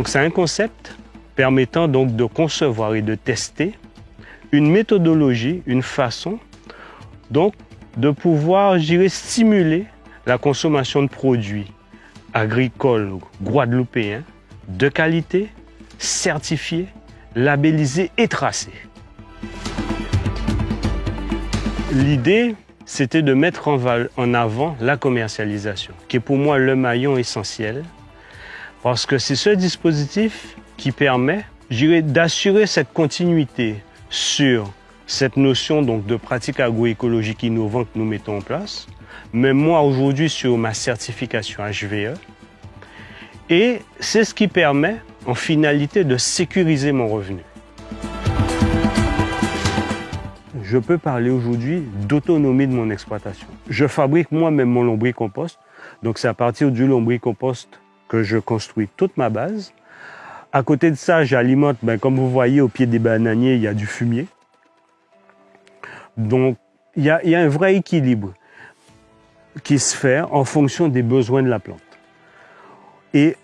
Donc c'est un concept permettant donc de concevoir et de tester une méthodologie, une façon donc de pouvoir, stimuler la consommation de produits agricoles guadeloupéens de qualité, certifiés, labellisés et tracés. L'idée, c'était de mettre en, avant la commercialisation, qui est pour moi le maillon essentiel, parce que c'est ce dispositif qui permet, d'assurer cette continuité sur cette notion donc, de pratique agroécologique innovante que nous mettons en place, mais moi aujourd'hui sur ma certification HVE. Et c'est ce qui permet en finalité de sécuriser mon revenu. Je peux parler aujourd'hui d'autonomie de mon exploitation. Je fabrique moi-même mon lombricompost. Donc c'est à partir du lombricompost que je construis toute ma base. À côté de ça, j'alimente, ben, comme vous voyez, au pied des bananiers, il y a du fumier. Donc, il y, a, un vrai équilibre qui se fait en fonction des besoins de la plante. Et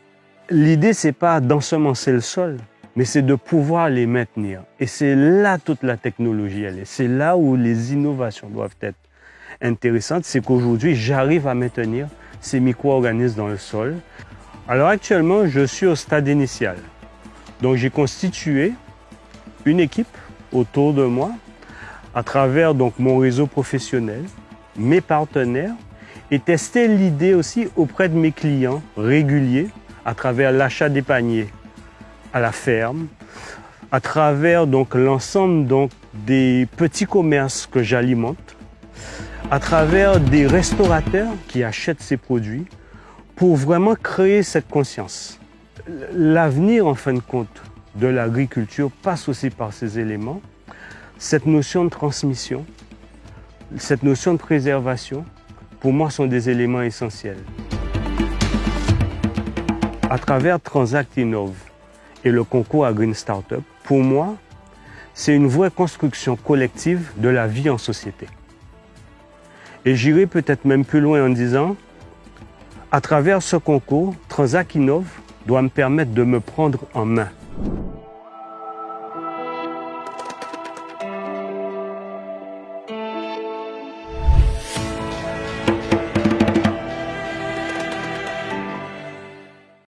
l'idée, c'est pas d'ensemencer le sol, mais c'est de pouvoir les maintenir. Et c'est là toute la technologie, elle est. C'est là où les innovations doivent être intéressantes. C'est qu'aujourd'hui, j'arrive à maintenir ces micro-organismes dans le sol. Alors actuellement, je suis au stade initial. Donc j'ai constitué une équipe autour de moi à travers donc mon réseau professionnel, mes partenaires et tester l'idée aussi auprès de mes clients réguliers à travers l'achat des paniers à la ferme, à travers donc l'ensemble donc des petits commerces que j'alimente, à travers des restaurateurs qui achètent ces produits pour vraiment créer cette conscience. L'avenir, en fin de compte, de l'agriculture passe aussi par ces éléments. Cette notion de transmission, cette notion de préservation, pour moi, sont des éléments essentiels. À travers Transact Innove et le concours à Green Startup, pour moi, c'est une vraie construction collective de la vie en société. Et j'irai peut-être même plus loin en disant, à travers ce concours, Transact Innove doit me permettre de me prendre en main.